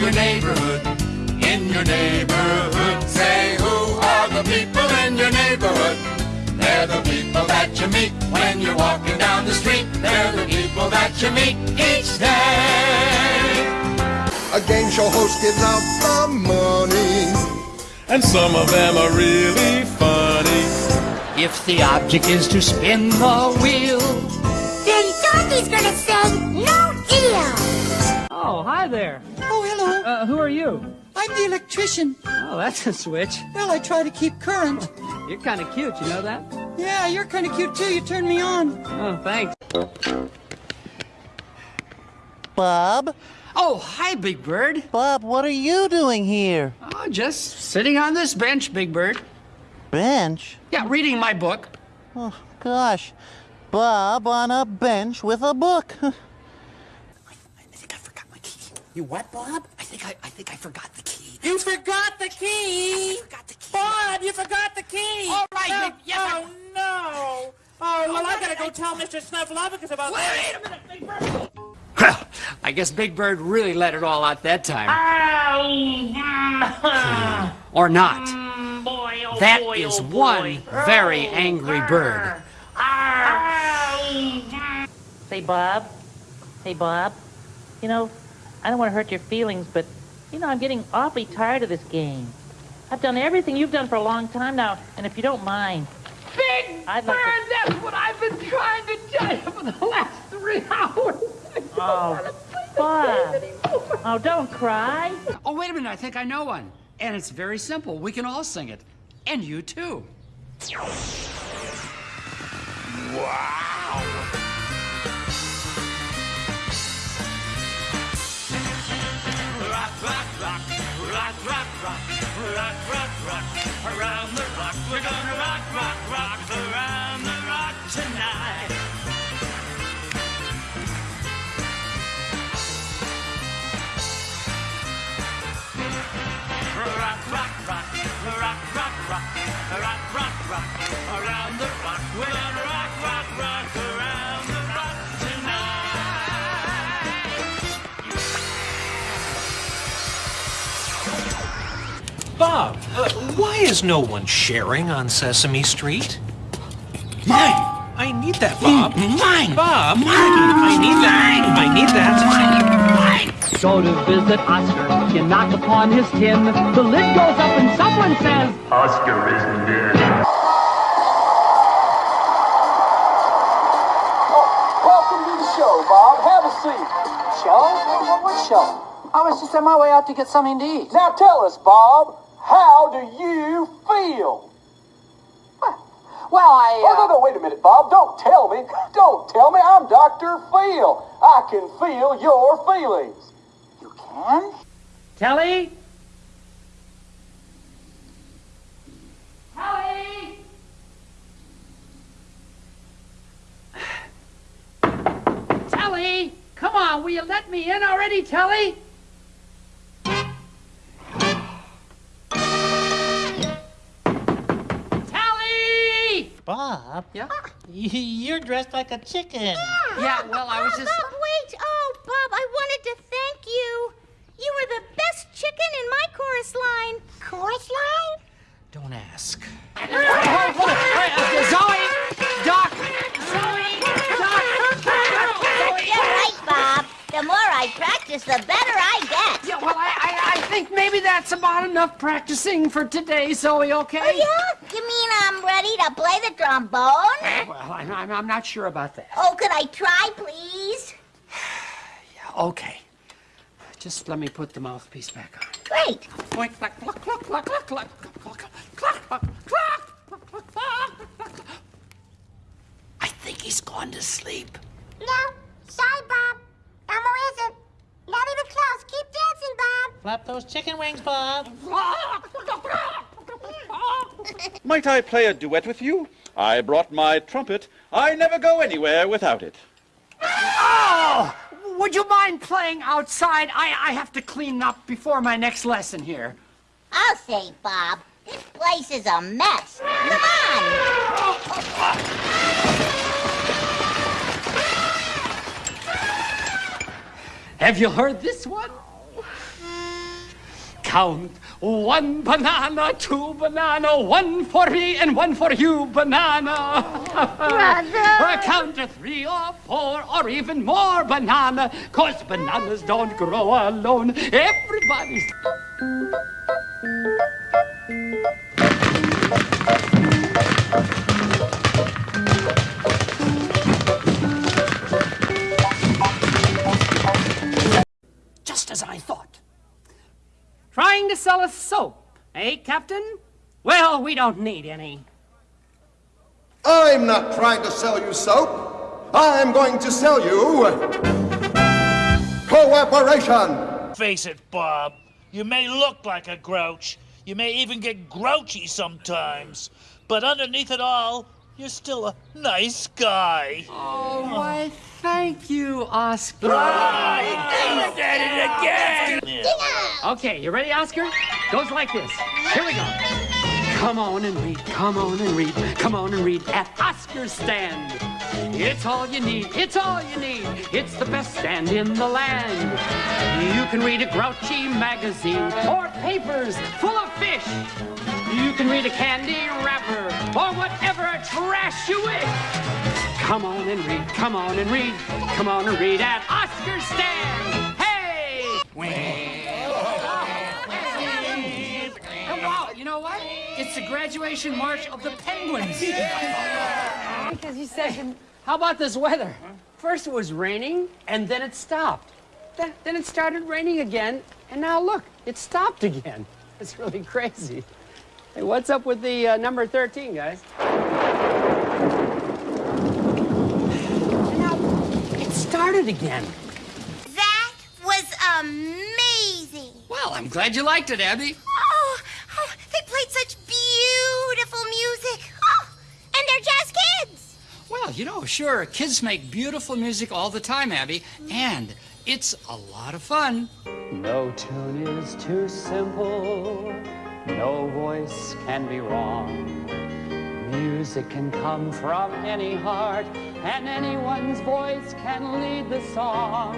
your neighborhood. In your neighborhood. Say, who are the people in your neighborhood? They're the people that you meet when you're walking down the street. They're the people that you meet each day. A game show host gives out the money. And some of them are really funny. If the object is to spin the wheel, then Dorothy's gonna say no deal. Oh, hi there. Hello. Uh, who are you? I'm the electrician. Oh, that's a switch. Well, I try to keep current. You're kind of cute, you know that? Yeah, you're kind of cute too. You turn me on. Oh, thanks. Bob? Oh, hi, Big Bird. Bob, what are you doing here? Oh, just sitting on this bench, Big Bird. Bench? Yeah, reading my book. Oh, gosh. Bob on a bench with a book. I think I forgot my key. You what, Bob? I think I, I think I forgot the key. You forgot the key. I forgot the key. Bob, you forgot the key. All right, Oh, Big- yes, oh no. Oh, well, I gotta go tell Mr. Snuffleupagus about that. Wait a minute, Big Bird. Well, I guess Big Bird really let it all out that time. Oh, or not. Mm, mm, boy, oh That boy, is oh one boy. very Oh, angry grr. bird. Arr. Say, Bob. Hey, Bob. You know, I don't want to hurt your feelings, but, you know, I'm getting awfully tired of this game. I've done everything you've done for a long time now, and if you don't mind, Big I'd Bird, like to- that's what I've been trying to tell you for the last three hours. I don't Oh, wanna play the Bob. oh, don't cry. Oh, wait a minute. I think I know one. And it's very simple. We can all sing it. And you too. Rock, rock, rock, rock, around the why is no one sharing on Sesame Street? Mine. I need that, Bob. Mm, mine. Bob, Mine! I need that. I need that. Mine! Mine! Go to visit Oscar. You knock upon his tin. The lid goes up and someone says, Oscar isn't dead. Welcome to the show, Bob. Have a seat. Show? What, what show? I was just on my way out to get something to eat. Now tell us, Bob, how do you feel? Well, I. Uh... Oh, no, no, wait a minute, Bob. Don't tell me. Don't tell me. I'm Dr. Phil. I can feel your feelings. You can? Telly? Telly! Telly! Come on, will you let me in already, Telly? Bob? Yeah? You're dressed like a chicken. Yeah, yeah well, I was just. Bob, wait. Oh, Bob, I wanted to thank you. You were the best chicken in my chorus line. Chorus line? Don't ask. Zoe! Doc! You're right, Bob. The more I practice, the better I get. Yeah, well, I, I, I think maybe that's about enough practicing for today, Zoe, okay? Oh, yeah? You mean I'm ready to play the trombone? Well, I'm, I'm, I'm not sure about that. Oh, could I try, please? Okay. Just let me put the mouthpiece back on. Great. Point, cluck, cluck, cluck, cluck, cluck, cluck, cluck, cluck, cluck. I think he's gone to sleep. No. Sorry, Bob. Elmo isn't. Not even close. Keep dancing, Bob. Flap those chicken wings, Bob. Might I play a duet with you? I brought my trumpet. I never go anywhere without it. Oh! Would you mind playing outside? I, I have to clean up before my next lesson here. I'll say, Bob. This place is a mess. Come on. Have you heard this one? Count. One banana, two banana, one for me and one for you, banana. Brother. count to three or four or even more banana, cause bananas don't grow alone. Everybody's... sell us soap, eh, Captain? Well, we don't need any. I'm not trying to sell you soap. I'm going to sell you cooperation. Face it, Bob. You may look like a grouch. You may even get grouchy sometimes. But underneath it all, you're still a nice guy. Oh, why, thank you, Oscar. Ah, he did it again! Okay, you ready, Oscar? Goes like this. Here we go. Come on and read, come on and read, come on and read at Oscar's stand. It's all you need, it's all you need. It's the best stand in the land. You can read a grouchy magazine or papers full of fish. You can read a candy wrapper or whatever trash you wish. Come on and read, come on and read, come on and read at Oscar's stand. Hey! Oh, wow, you know what? It's the graduation march of the Penguins. Because you said How about this weather? First it was raining, and then it stopped. Then, then it started raining again, and now look, it stopped again. It's really crazy. Hey, what's up with the uh, number 13, guys? Now it started again. That was amazing. Well, I'm glad you liked it, Abby. You know, sure, kids make beautiful music all the time, Abby, and it's a lot of fun. No tune is too simple, no voice can be wrong. Music can come from any heart, and anyone's voice can lead the song.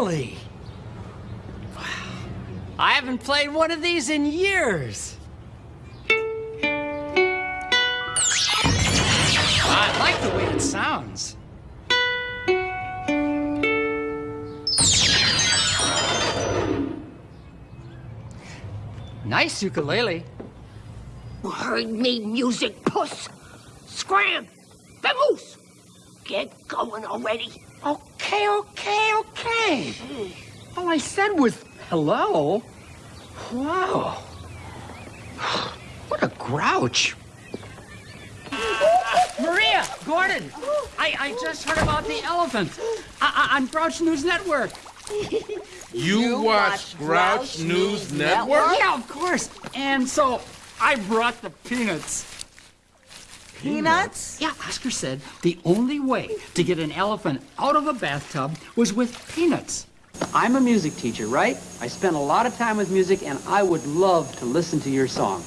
Ukulele. I haven't played one of these in years. I like the way it sounds. Nice ukulele. Heard me music, puss. Scram! Vamoose! Get going already. Oh. Okay, okay, okay. Hmm. All I said was hello. Wow. What a grouch. Maria, Gordon, I, I just heard about the elephant I, I, on Grouch News Network. You, watch Grouch News Network? Yeah, of course. And so I brought the peanuts. Peanuts? Yeah, Oscar said the only way to get an elephant out of a bathtub was with peanuts. I'm a music teacher, right? I spend a lot of time with music, and I would love to listen to your song.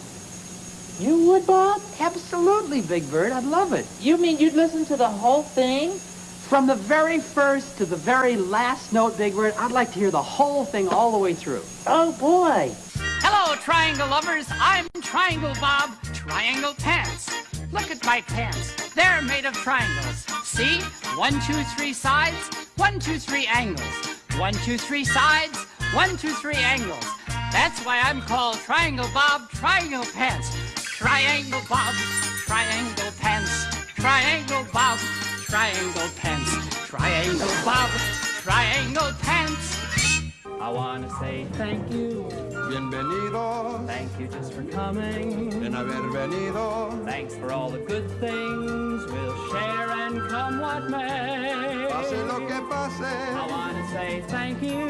You would, Bob? Absolutely, Big Bird. I'd love it. You mean you'd listen to the whole thing? From the very first to the very last note, Big Bird, I'd like to hear the whole thing all the way through. Oh, boy. Hello, Triangle lovers. I'm Triangle Bob, Triangle Pants. Look at my pants. They're made of triangles. See? One, two, three sides. One, two, three angles. One, two, three sides. One, two, three angles. That's why I'm called Triangle Bob, Triangle Pants. Triangle Bob, Triangle Pants. Triangle Bob, Triangle Pants. Triangle Bob, Triangle Pants. I want to say thank you. Bienvenidos. Thank you just for coming. En haber venido. Thanks for all the good things we'll share and come what may. Pase lo que pase. I want to say thank you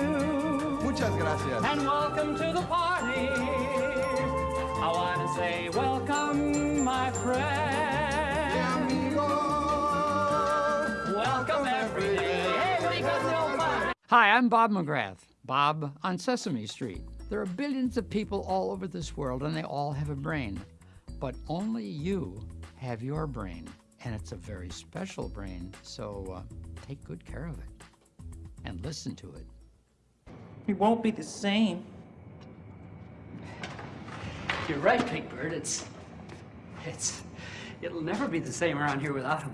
Muchas gracias. and welcome to the party. I want to say welcome, my friend. Welcome every day. Hi, I'm Bob McGrath. Bob on Sesame Street. There are billions of people all over this world, and they all have a brain. But only you have your brain, and it's a very special brain, so uh, take good care of it and listen to it. It won't be the same. You're right, Big Bird. It's. It's. It'll never be the same around here without him.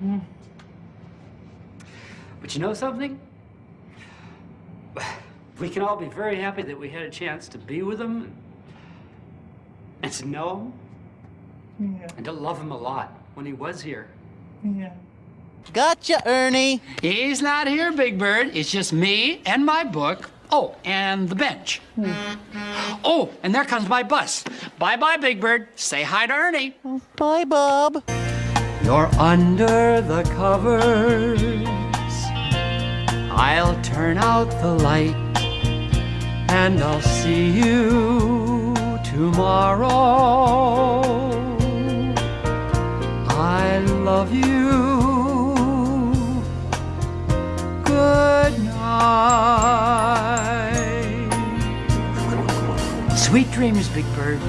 Hmm. But you know something? We can all be very happy that we had a chance to be with him and to know him Yeah. and to love him a lot when he was here. Yeah. Gotcha, Ernie. He's not here, Big Bird. It's just me and my book. Oh, and the bench. Hmm. Oh, and there comes my bus. Bye bye, Big Bird. Say hi to Ernie. Bye, Bob. You're under the covers. I'll turn out the light and I'll see you tomorrow. I love you. Good night. Sweet dreams, Big Bird.